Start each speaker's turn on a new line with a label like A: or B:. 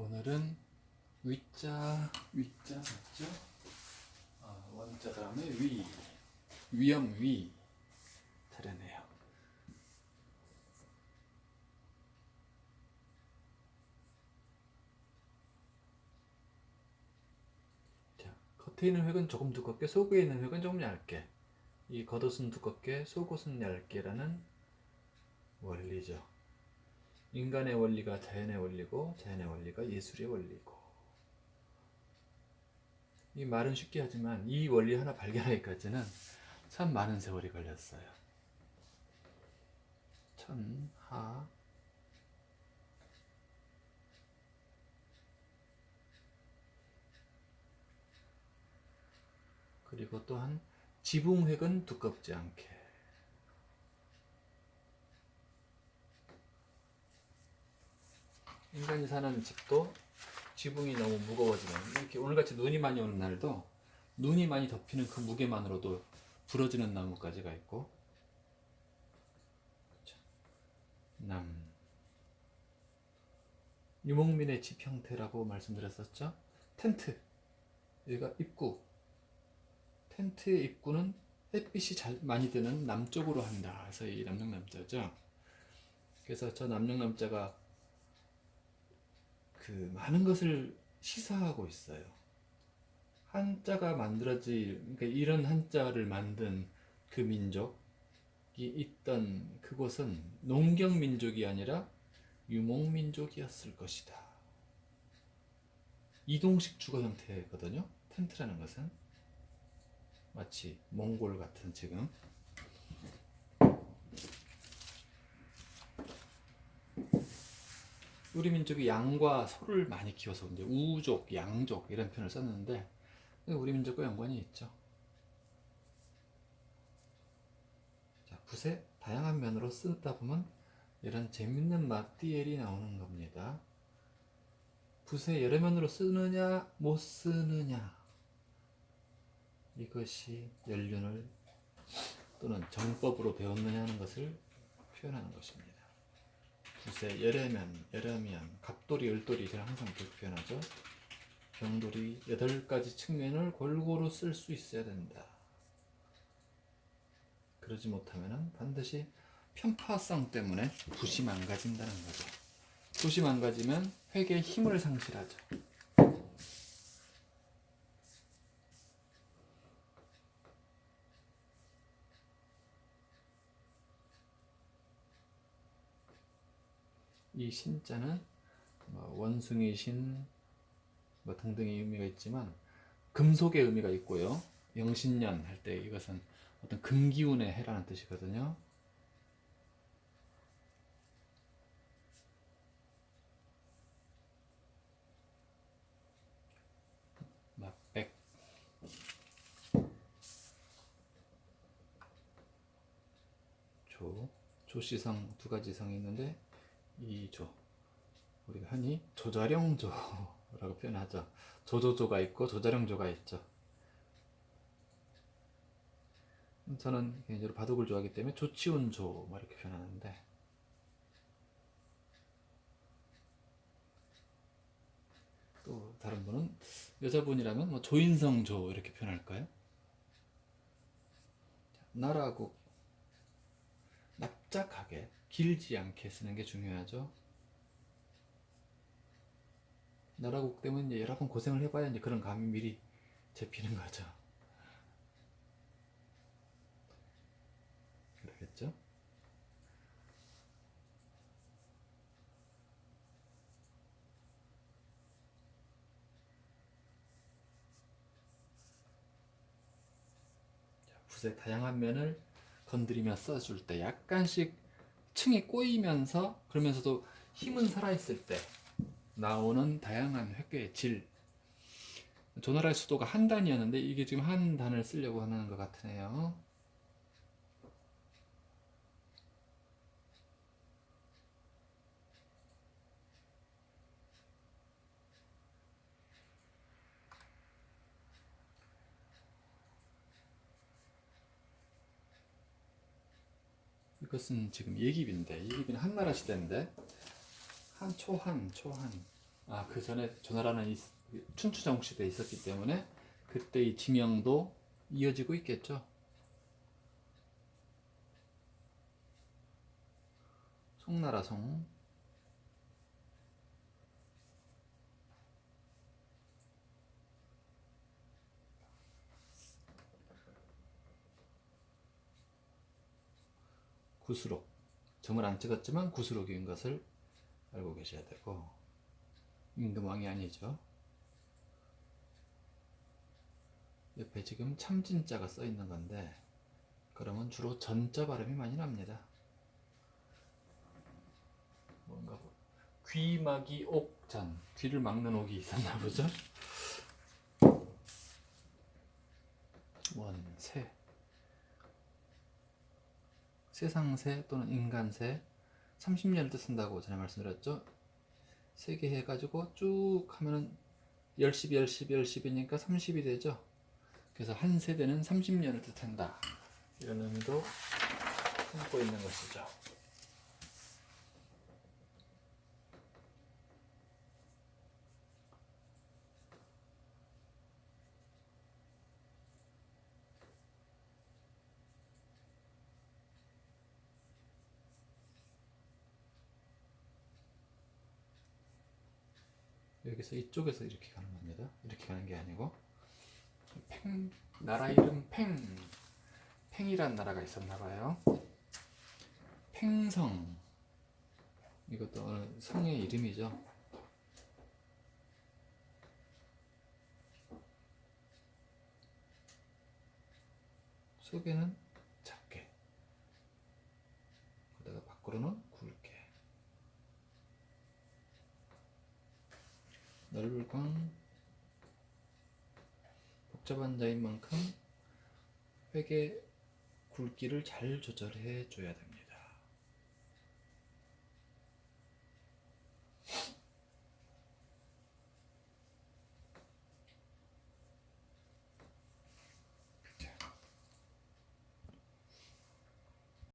A: 오늘은 위자 위자 맞죠? 아, 원자 다음에 위 위험 위 차례네요. 자, 겉에 있는 획은 조금 두껍게 속에 있는 획은 조금 얇게 이 겉옷은 두껍게 속옷은 얇게라는 원리죠. 인간의 원리가 자연의 원리고 자연의 원리가 예술의 원리고. 이 말은 쉽게 하지만 이 원리 하나 발견하기까지는 참 많은 세월이 걸렸어요. 천하. 그리고 또한 지붕획은 두껍지 않게 인간이 사는 집도 지붕이 너무 무거워지면 이렇게 오늘같이 눈이 많이 오는 날도 눈이 많이 덮이는 그 무게만으로도 부러지는 나뭇가지가 있고. 그렇죠. 남. 유목민의 집 형태라고 말씀드렸었죠? 텐트. 여기가 입구. 텐트의 입구는 햇빛이 잘 많이 드는 남쪽으로 한다. 그래서 이 남영남자죠. 그래서 저 남영남자가 그 많은 것을 시사하고 있어요. 한자가 만들어지 그러니까 이런 한자를 만든 그 민족이 있던 그곳은 농경 민족이 아니라 유목 민족이었을 것이다. 이동식 주거 형태거든요. 텐트라는 것은 마치 몽골 같은 지금 우리 민족이 양과 소를 많이 키워서 이제 우족, 양족 이런 표현을 썼는데 우리 민족과 연관이 있죠. 자, 붓의 다양한 면으로 쓰다 보면 이런 재밌는 마띠엘이 나오는 겁니다. 붓의 여러 면으로 쓰느냐 못 쓰느냐 이것이 연륜을 또는 정법으로 배웠느냐 하는 것을 표현하는 것입니다. 붓의 여려면, 여려면, 갑돌이, 을돌이 제가 항상 그렇게 표현하죠. 병돌이 여덟 가지 측면을 골고루 쓸 수 있어야 된다. 그러지 못하면 반드시 편파성 때문에 붓이 망가진다는 거죠. 붓이 망가지면 획의 힘을 상실하죠. 이 신자는 뭐 원숭이 신, 뭐 등등의 의미가 있지만 금속의 의미가 있고요. 영신년 할 때 이것은 어떤 금기운의 해라는 뜻이거든요. 막백 조 조시성 두 가지 성이 있는데 이 조 우리가 흔히 조자룡조라고 표현하죠. 조조조가 있고 조자룡조가 있죠. 저는 개인적으로 바둑을 좋아하기 때문에 조치운 조 뭐 이렇게 표현하는데 또 다른 분은 여자분이라면 뭐 조인성 조 이렇게 표현할까요? 나라고 납작하게 길지 않게 쓰는 게 중요하죠. 나라국 때문에 여러 번 고생을 해봐야 이제 그런 감이 미리 잡히는 거죠. 그러겠죠? 붓의 다양한 면을 건드리며 써줄 때 약간씩 층이 꼬이면서 그러면서도 힘은 살아있을 때 나오는 다양한 획계의 질. 조나라의 수도가 한 단이었는데 이게 지금 한 단을 쓰려고 하는 것 같으네요 이것은 지금 예기비인데 예기비는 한나라 시대인데 한 초한 초한 아, 그 전에 조나라는 이- 춘추전국 시대에 있었기 때문에 그때 이 지명도 이어지고 있겠죠. 송나라 송. 구수록. 점을 안 찍었지만 구수록인 것을 알고 계셔야 되고 임금왕이 아니죠. 옆에 지금 참진자가 써 있는 건데 그러면 주로 전자 발음이 많이 납니다. 뭔가 뭐, 귀막이 옥잔 귀를 막는 옥이 있었나 보죠. 원새 세상새 또는 인간새 30년을 뜻쓴다고 전에 말씀드렸죠. 세 개 해가지고 쭉 하면은 10십, 10십, 10십이니까 30이 되죠. 그래서 한 세대는 30년을 뜻한다. 이런 의미도 품고 있는 것이죠. 여기서 이쪽에서 이렇게 가는 겁니다. 이렇게 가는 게 아니고 팽 나라 이름 팽 팽이란 나라가 있었나 봐요. 팽성 이것도 어느 성의 이름이죠. 속에는 작게 그다가 밖으로는 굵게 넓광 복잡한 자인 만큼 회계 굵기를 잘 조절해 줘야 됩니다.